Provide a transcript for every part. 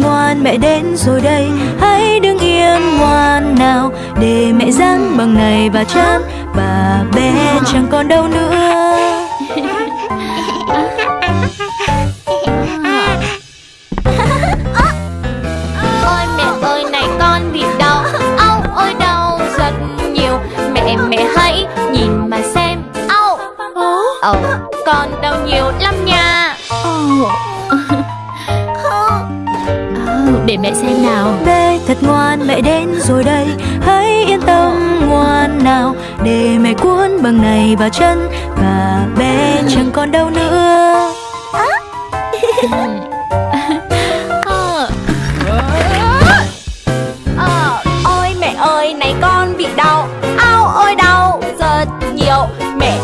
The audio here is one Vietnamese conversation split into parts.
ngoan mẹ đến rồi đây. Hãy đứng yên ngoan nào Để mẹ dán bằng này. Và chán bà bé chẳng còn đâu nữa. Mẹ xem nào. Bé thật ngoan mẹ đến rồi đây. Hãy yên tâm ngoan nào. Để mẹ cuốn bằng này vào chân. Và bé chẳng còn đâu nữa. Ờ, Ôi mẹ ơi này con bị đau. Âu ôi đau. Rất nhiều. Mẹ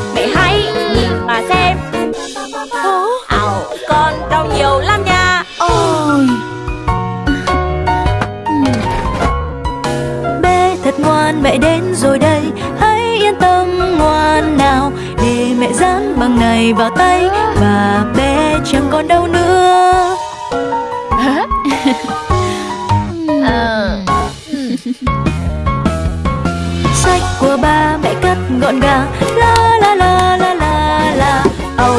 bằng này vào tay Và bé chẳng còn đâu nữa Ờ. Sách của ba mẹ cất gọn gàng La la la la la la Âu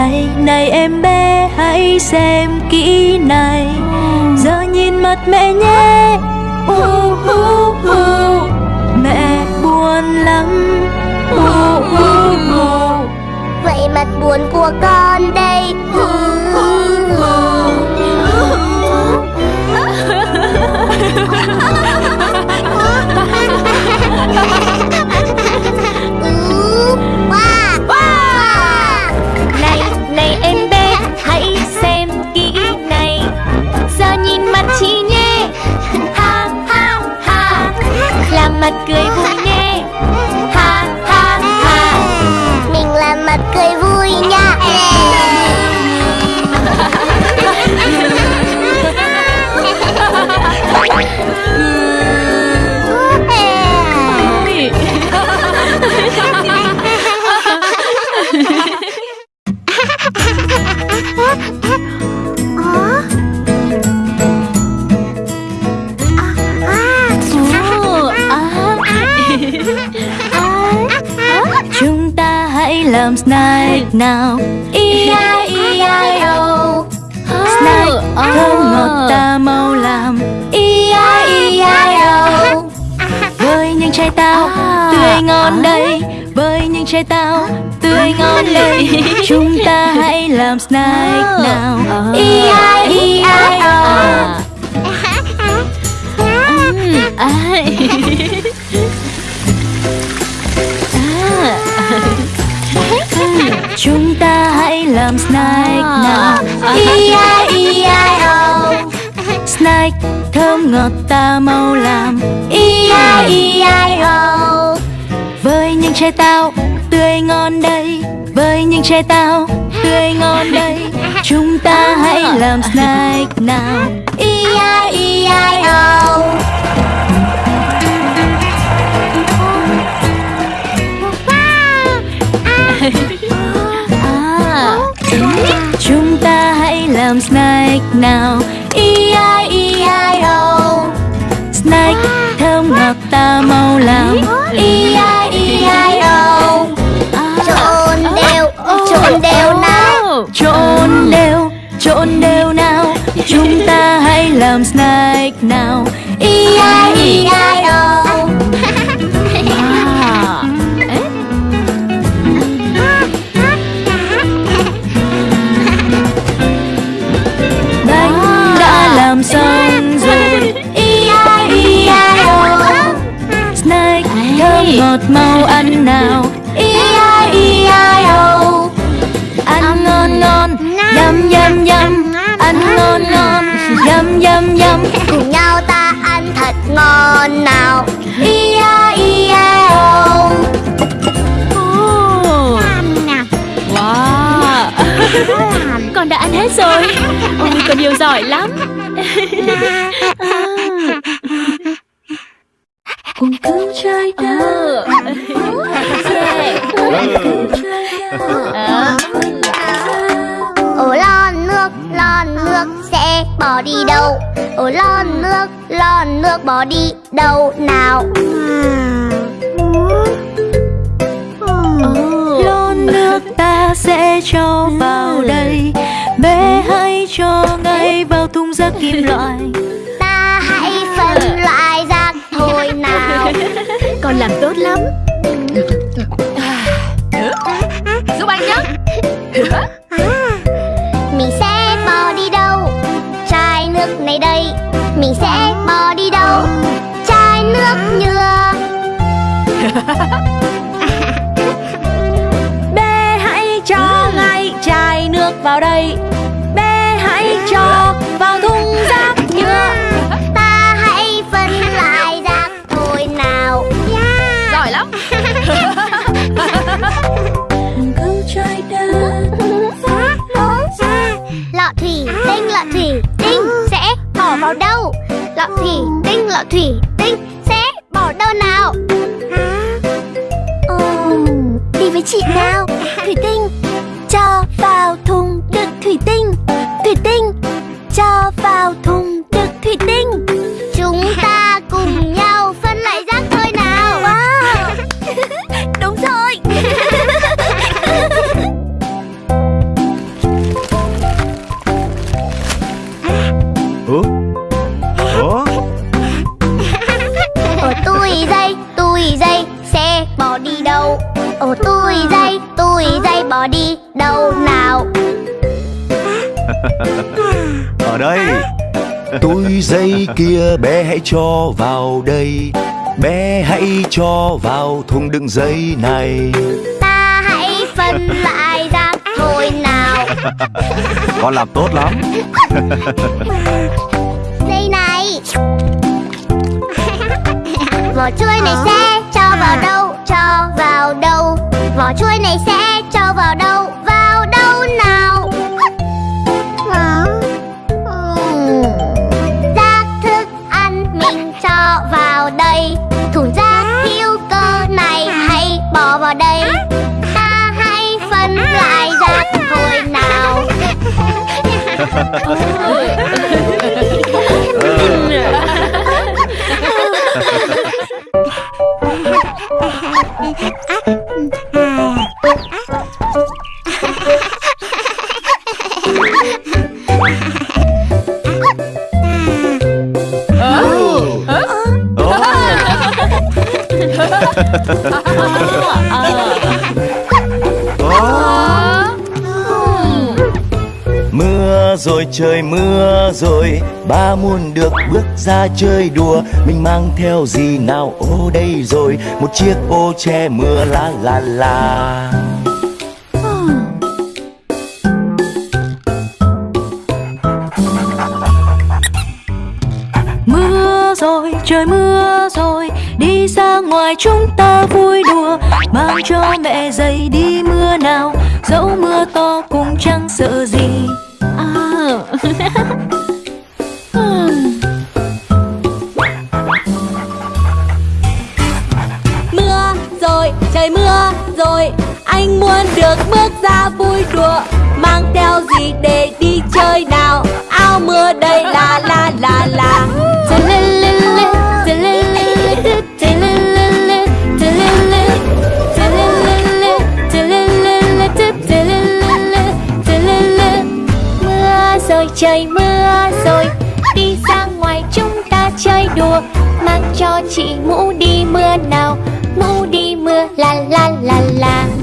Này này em bé hãy xem kỹ này. Giờ nhìn mặt mẹ nhé. Uh, uh, uh. Mẹ buồn lắm. Uh, uh, uh. Vậy mặt buồn của con đây. Này, làm snack nào? E-I-E-I-O Snack Ờ. thơm ngọt ta mau làm. E-I-E-I-O Với những trái táo À. tươi ngon đây. Với những trái táo tươi ngon đây. Chúng ta hãy làm snack Ờ. nào? E-I-E-I-O À. Ai. Chúng ta hãy làm snack nào. E-I-E-I-O Snack thơm ngọt ta mau làm. E-I-E-I-O Với những trái táo tươi ngon đây, Với những trái táo tươi ngon đây, Chúng ta hãy làm snack nào. E-I-E-I-O À Chúng ta hãy làm snack nào. E-I-E-I-O oh. Snack thơm ngọt ta mau làm. E-I-E-I-O oh. Trộn đều, trộn đều nào. Trộn đều, trộn đều nào. Chúng ta hãy làm snack nào. E-I-E-I-O Snack thơm ngọt mau ăn nào. E-I-E-I-O Ăn ngon ngon Yum yum yum Ăn ngon ngon. Yum yum yum Cùng nhau ta ăn thật ngon nào. E-I-E-I-O Ồ. Wow. Con đã ăn hết rồi. Con yêu giỏi lắm Cùng cứu trái đất. Ồ lon nước, lon nước sẽ bỏ đi đâu? Ồ lon nước, lon nước bỏ đi đâu nào? Lon nước ta sẽ cho vào đây. Bé hãy cho ngay vào thùng rác kim loại. Ta hãy phân loại thôi nào Con làm tốt lắm. Giúp anh nhé. Mình sẽ bỏ đi đâu? Chai nước này đây. Mình sẽ bỏ đi đâu? Chai nước nhựa. Bé hãy cho ngay chai nước vào đây. Bé hãy cho vào thùng rác Lọ thủy tinh lọ thủy tinh sẽ bỏ vào đâu? Lọ thủy tinh lọ thủy tinh sẽ bỏ đâu nào? Đi với chị nào? Thủy tinh đâu nào? Ở đây. Túi giấy kia bé hãy cho vào đây. Bé hãy cho vào thùng đựng giấy này. Ta hãy phân loại rác thôi nào. Con làm tốt lắm. Dây này. Vỏ chuối này sẽ cho vào đâu, cho vào đâu? Vỏ chuối này sẽ cho vào đâu Mưa rồi trời mưa rồi, ba muốn được bước ra chơi đùa. Mình mang theo gì nào? Ô, đây rồi, một chiếc ô che mưa, la la la. Mưa rồi, trời mưa rồi, đi ra ngoài chúng ta vui đùa. Mang cho mẹ giày đi mưa nào, dẫu mưa to cũng chẳng sợ gì. ở đây là là là là mưa rồi trời, mưa rồi, đi ra ngoài chúng ta chơi đùa. Mang cho chị mũ đi mưa nào mũ đi mưa, la la la la.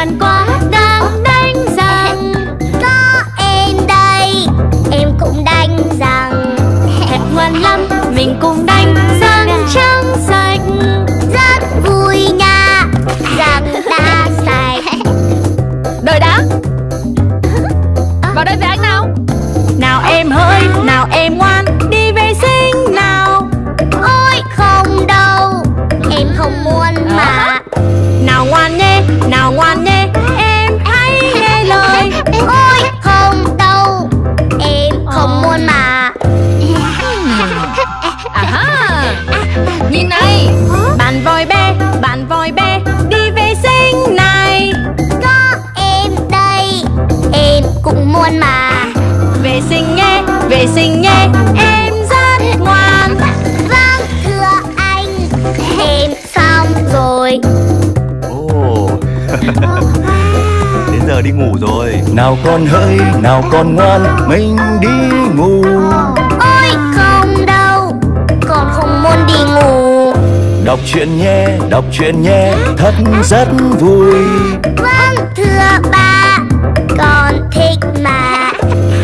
ngần quá vệ sinh nhé vệ sinh nhé em rất ngoan. Vâng thưa anh Em xong rồi. Ồ. Đến giờ đi ngủ rồi. Nào con hỡi, nào con ngoan Mình đi ngủ. Ôi không đâu. Con không muốn đi ngủ. Đọc truyện nhé, đọc truyện nhé Thật rất vui. Vâng thưa ba. Con mà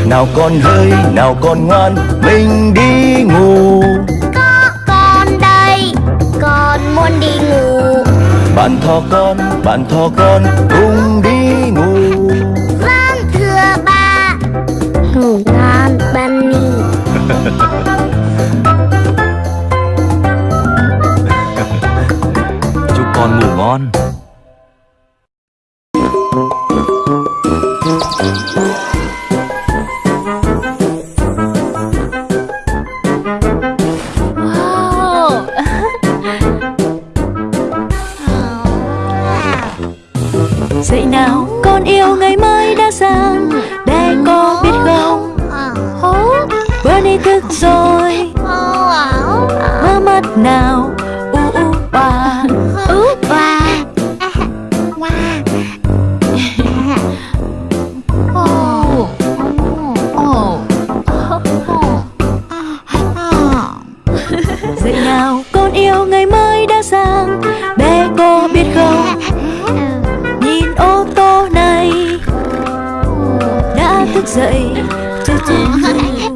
Nào con hỡi, nào con ngoan Mình đi ngủ. Có con đây Con muốn đi ngủ. Bạn thỏ con, bạn thỏ con Cùng đi ngủ. Vâng thưa ba Ngủ ngon Bunny Chúc con ngủ ngon Dậy nào con yêu ngày mới đã sang Để con biết không Bernie thức rồi Mơ mắt nào thức dậy tu, tu. Dậy